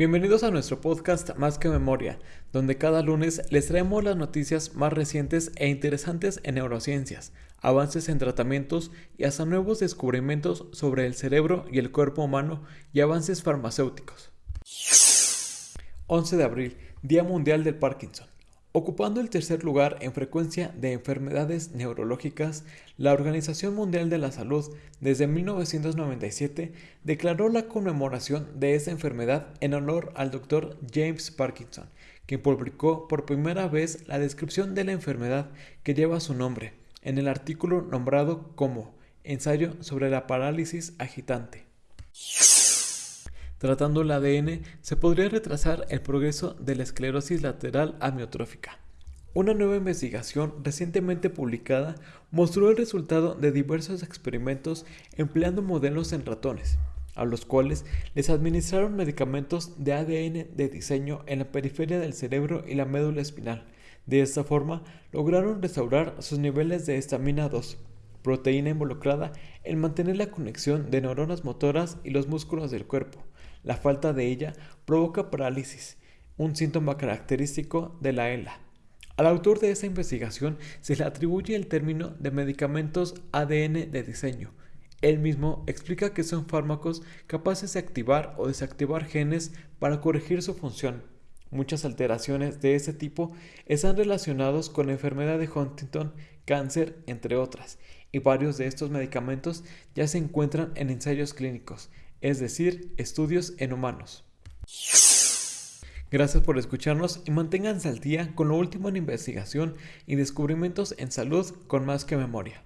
Bienvenidos a nuestro podcast Más que Memoria, donde cada lunes les traemos las noticias más recientes e interesantes en neurociencias, avances en tratamientos y hasta nuevos descubrimientos sobre el cerebro y el cuerpo humano y avances farmacéuticos. 11 de abril, Día Mundial del Parkinson. Ocupando el tercer lugar en frecuencia de enfermedades neurológicas, la Organización Mundial de la Salud desde 1997 declaró la conmemoración de esta enfermedad en honor al Dr. James Parkinson, quien publicó por primera vez la descripción de la enfermedad que lleva su nombre en el artículo nombrado como Ensayo sobre la parálisis agitante. Tratando el ADN, se podría retrasar el progreso de la esclerosis lateral amiotrófica. Una nueva investigación recientemente publicada mostró el resultado de diversos experimentos empleando modelos en ratones, a los cuales les administraron medicamentos de ADN de diseño en la periferia del cerebro y la médula espinal. De esta forma, lograron restaurar sus niveles de estamina 2, proteína involucrada en mantener la conexión de neuronas motoras y los músculos del cuerpo. La falta de ella provoca parálisis, un síntoma característico de la ELA. Al autor de esta investigación se le atribuye el término de medicamentos ADN de diseño. Él mismo explica que son fármacos capaces de activar o desactivar genes para corregir su función. Muchas alteraciones de este tipo están relacionados con la enfermedad de Huntington, cáncer, entre otras, y varios de estos medicamentos ya se encuentran en ensayos clínicos es decir, estudios en humanos. Gracias por escucharnos y manténganse al día con lo último en investigación y descubrimientos en salud con más que memoria.